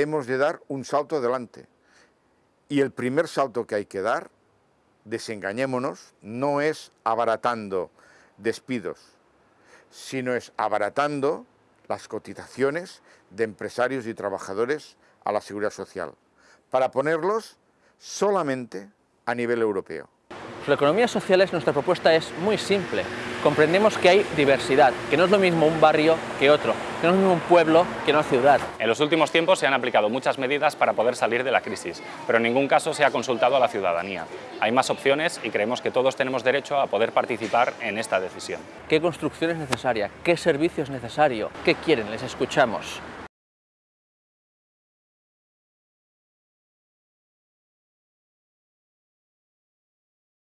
hemos de dar un salto adelante. Y el primer salto que hay que dar, desengañémonos, no es abaratando despidos, sino es abaratando las cotizaciones de empresarios y trabajadores a la seguridad social, para ponerlos solamente a nivel europeo. La economía sociales nuestra propuesta es muy simple. Comprendemos que hay diversidad, que no es lo mismo un barrio que otro, que no es lo mismo un pueblo que una ciudad. En los últimos tiempos se han aplicado muchas medidas para poder salir de la crisis, pero en ningún caso se ha consultado a la ciudadanía. Hay más opciones y creemos que todos tenemos derecho a poder participar en esta decisión. ¿Qué construcción es necesaria? ¿Qué servicio es necesario? ¿Qué quieren? Les escuchamos.